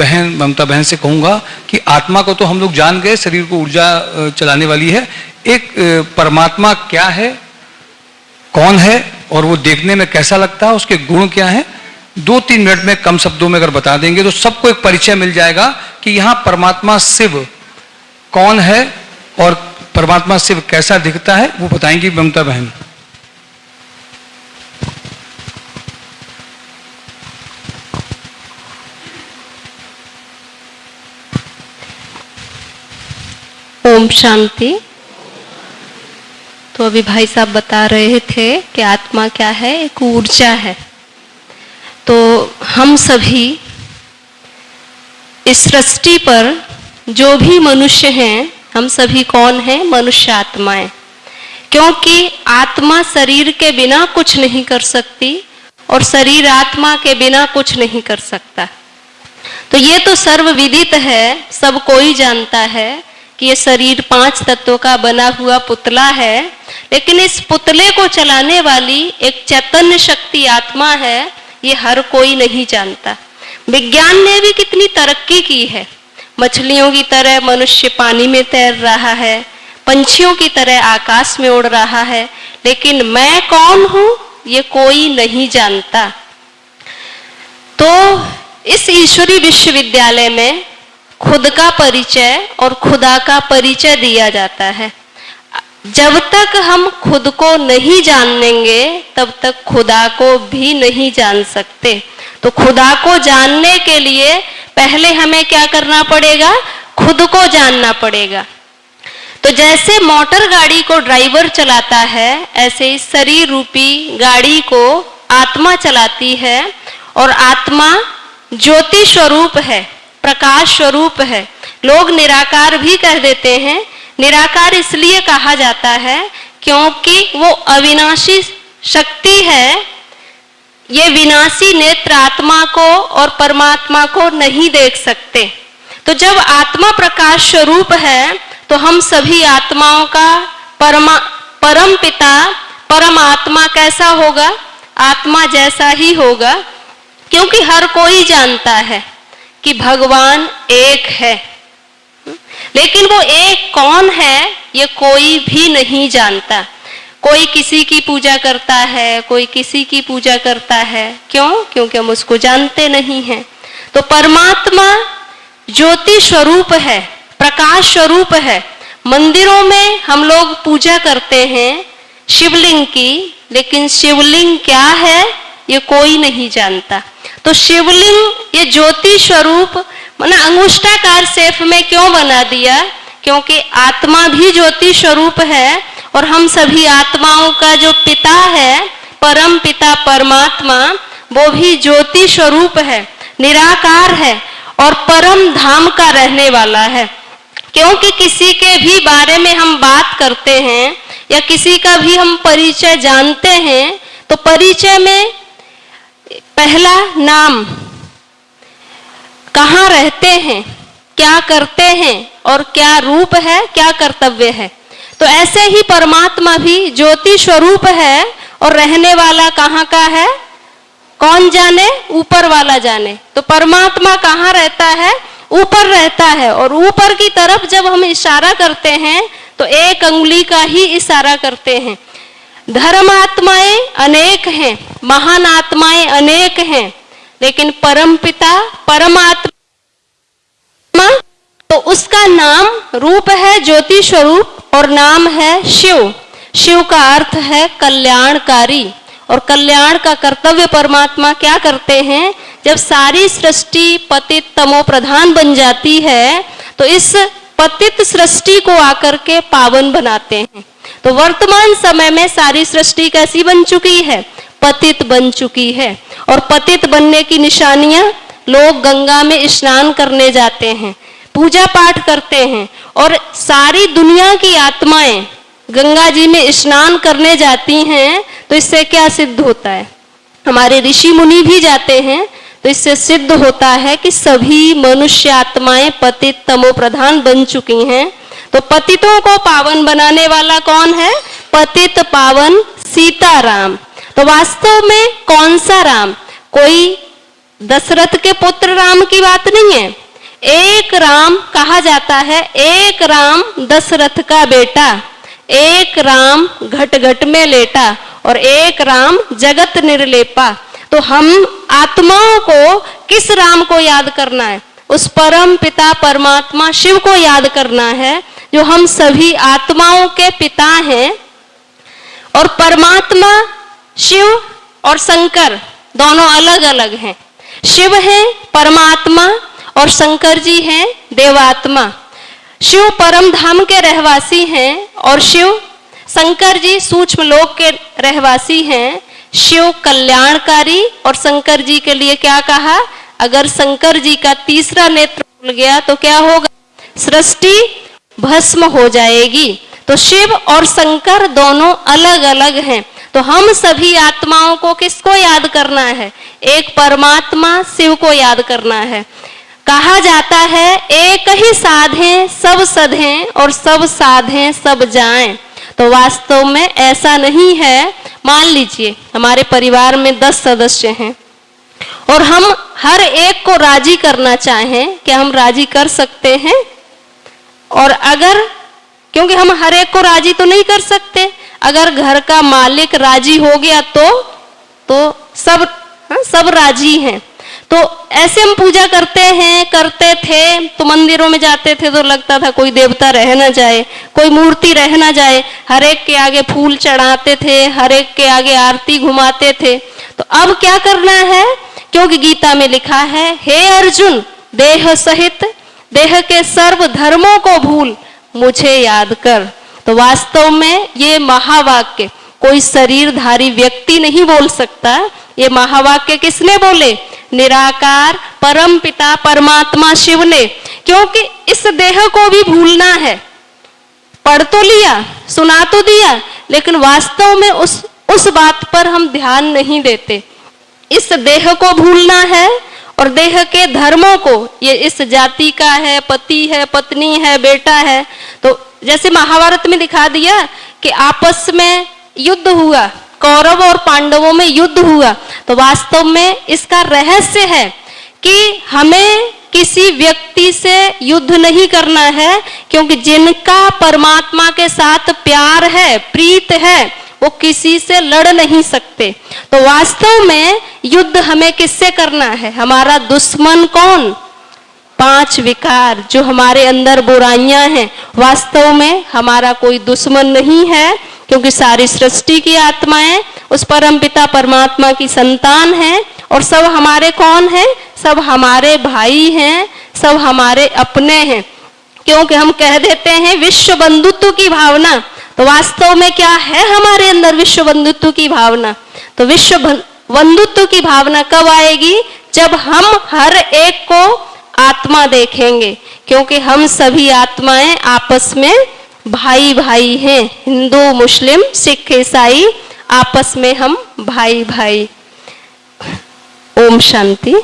बहन, ममता बहन से कहूँगा कि आत्मा को तो हम लोग जान गए, शरीर को ऊर्जा चलाने वाली है। एक परमात्मा क्या है, कौन है, और वो देखने में कैसा लगता है, उसके गुण क्या है, दो तीन मिनट में कम शब्दों में अगर बता देंगे तो सबको एक परिचय मिल जाएगा कि यहाँ परमात्मा शिव कौन है और परमात्मा शिव कैसा दिखता है, वो बताएँगी ममता बहन। ओम शांति। तो अभी भाई साहब बता रहे थे कि आत्मा क्या है, एक ऊर्जा है। तो हम सभी इस सृष्टि पर जो भी मनुष्य हैं, हम सभी कौन हैं? मनुष्य आत्माएँ। क्योंकि आत्मा शरीर के बिना कुछ नहीं कर सकती और शरीर आत्मा के बिना कुछ नहीं कर सकता। तो ये तो सर्वविदित है, सब कोई जानता है। कि ये शरीर पाँच तत्वों का बना हुआ पुतला है, लेकिन इस पुतले को चलाने वाली एक चैतन्य शक्ति आत्मा है, ये हर कोई नहीं जानता। विज्ञान ने भी कितनी तरक्की की है। मछलियों की तरह मनुष्य पानी में तैर रहा है, पंछियों की तरह आकाश में उड़ रहा है, लेकिन मैं कौन हूँ, ये कोई नहीं जानता। तो इस ईश्वरी विश्वविद्यालय में खुद का परिचय और खुदा का परिचय दिया जाता है। जब तक हम खुद को नहीं जानेंगे, तब तक खुदा को भी नहीं जान सकते। तो खुदा को जानने के लिए पहले हमें क्या करना पड़ेगा? खुद को जानना पड़ेगा। तो जैसे मोटर गाड़ी को ड्राइवर चलाता है, ऐसे इस शरीर रूपी गाड़ी को आत्मा चलाती है और आत्मा ज्योति स्वरूप है। प्रकाश स्वरूप है। लोग निराकार भी कह देते हैं। निराकार इसलिए कहा जाता है क्योंकि वो अविनाशी शक्ति है। ये विनाशी नेत्र आत्मा को और परमात्मा को नहीं देख सकते। तो जब आत्मा प्रकाश स्वरूप है तो हम सभी आत्माओं का परमा, परम पिता, परम आत्मा कैसा होगा? आत्मा जैसा ही होगा, क्योंकि हर कोई जानता है। कि भगवान एक है। लेकिन वो एक कौन है, ये कोई भी नहीं जानता। कोई किसी की पूजा करता है, कोई किसी की पूजा करता है। क्यों? क्योंकि हम उसको जानते नहीं हैं। तो परमात्मा ज्योति स्वरूप है, प्रकाश स्वरूप है। मंदिरों में हम लोग पूजा करते हैं शिवलिंग की, लेकिन शिवलिंग क्या है, ये कोई नहीं जानता। तो शिवलिंग ये ज्योति स्वरूप, मैंने अंगुष्टाकार सेफ़ में क्यों बना दिया? क्योंकि आत्मा भी ज्योति स्वरूप है और हम सभी आत्माओं का जो पिता है, परम पिता परमात्मा, वो भी ज्योति स्वरूप है, निराकार है और परम धाम का रहने वाला है। क्योंकि किसी के भी बारे में हम बात करते हैं या किसी का भी हम परिचय जानते हैं तो परिचय में पहला नाम। कहाँ रहते हैं? क्या करते हैं? और क्या रूप है? क्या कर्तव्य है? तो ऐसे ही परमात्मा भी ज्योति स्वरूप है और रहने वाला कहाँ का है? कौन जाने? ऊपर वाला जाने। तो परमात्मा कहाँ रहता है? ऊपर रहता है। और ऊपर की तरफ़ जब हम इशारा करते हैं तो एक अंगुली का ही इशारा करते हैं। धर्म आत्माएँ अनेक हैं, महान आत्माएँ अनेक हैं, लेकिन परम पिता, परमात्मा तो उसका नाम रूप है ज्योति स्वरूप और नाम है शिव। शिव का अर्थ है कल्याणकारी। और कल्याण का कर्तव्य परमात्मा क्या करते हैं? जब सारी सृष्टि पतित तमो प्रधान बन जाती है तो इस पतित सृष्टि को आकर के पावन बनाते हैं। तो वर्तमान समय में सारी सृष्टि कैसी बन चुकी है? पतित बन चुकी है। और पतित बनने की निशानियाँ लोग गंगा में स्नान करने जाते हैं, पूजा पाठ करते हैं, और सारी दुनिया की आत्माएँ गंगा जी में स्नान करने जाती हैं तो इससे क्या सिद्ध होता है? हमारे ऋषि मुनि भी जाते हैं तो इससे सिद्ध होता है कि सभी मनुष्य आत्माएँ पतित तमो प्रधान बन चुकी हैं। तो पतितों को पावन बनाने वाला कौन है? पतित पावन सीताराम। तो वास्तव में कौन सा राम? कोई दशरथ के पुत्र राम की बात नहीं है। एक राम कहा जाता है, एक राम दशरथ का बेटा, एक राम घट घट में लेटा और एक राम जगत निर्लेपा। तो हम आत्माओं को किस राम को याद करना है? उस परम पिता परमात्मा शिव को याद करना है, जो हम सभी आत्माओं के पिता हैं। और परमात्मा, शिव और शंकर दोनों अलग अलग हैं। शिव है परमात्मा और शंकर जी हैं देवात्मा। शिव परम धाम के रहवासी हैं और शिव शंकर जी सूक्ष्म लोक के रहवासी हैं। शिव कल्याणकारी और शंकर जी के लिए क्या कहा? अगर शंकर जी का तीसरा नेत्र खुल गया तो क्या होगा? सृष्टि भस्म हो जाएगी। तो शिव और शंकर दोनों अलग अलग हैं। तो हम सभी आत्माओं को किसको याद करना है? एक परमात्मा शिव को याद करना है। कहा जाता है, एक ही साधे सब सधे और सब साधे सब जाएँ। तो वास्तव में ऐसा नहीं है। मान लीजिए, हमारे परिवार में दस सदस्य हैं। और हम हर एक को राज़ी करना चाहें क्या हम राज़ी कर सकते हैं। और अगर क्योंकि हम हर एक को राज़ी तो नहीं कर सकते अगर घर का मालिक राज़ी हो गया तो तो सब हाँ, सब राज़ी हैं। तो ऐसे हम पूजा करते हैं करते थे तो मंदिरों में जाते थे तो लगता था कोई देवता रह ना जाए कोई मूर्ति रह ना जाए। हर एक के आगे फूल चढ़ाते थे हर एक के आगे आरती घुमाते थे। तो अब क्या करना है? क्योंकि गीता में लिखा है, हे अर्जुन, देह सहित, देह के सर्व धर्मों को भूल, मुझे याद कर। तो वास्तव में ये महावाक्य, कोई शरीरधारी व्यक्ति नहीं बोल सकता। ये महावाक्य किसने बोले? निराकार परम पिता परमात्मा शिव ने। क्योंकि इस देह को भी भूलना है। पढ़ तो लिया, सुना तो दिया, लेकिन वास्तव में उस उस बात पर हम ध्यान नहीं देते। इस देह को भूलना है और देह के धर्मों को, ये इस जाति का है, पति है, पत्नी है, बेटा है। तो जैसे महाभारत में दिखा दिया कि आपस में युद्ध हुआ, कौरव और पांडवों में युद्ध हुआ तो वास्तव में इसका रहस्य है कि हमें किसी व्यक्ति से युद्ध नहीं करना है, क्योंकि जिनका परमात्मा के साथ प्यार है, प्रीत है वो किसी से लड़ नहीं सकते। तो वास्तव में युद्ध हमें किससे करना है? हमारा दुश्मन कौन? पाँच विकार जो हमारे अंदर बुराइयाँ हैं। वास्तव में हमारा कोई दुश्मन नहीं है, क्योंकि सारी सृष्टि की आत्माएँ, उस परम पिता परमात्मा की संतान हैं। और सब हमारे कौन हैं? सब हमारे भाई हैं, सब हमारे अपने हैं। क्योंकि हम कह देते हैं विश्व बंधुत्व की भावना। तो वास्तव में क्या है हमारे अंदर विश्व बंधुत्व की भावना? तो विश्व बंधुत्व की भावना कब आएगी? जब हम हर एक को आत्मा देखेंगे, क्योंकि हम सभी आत्माएँ आपस में भाई भाई हैं। हिंदू, मुस्लिम, सिख, ईसाई आपस में हम भाई भाई ओम शांति।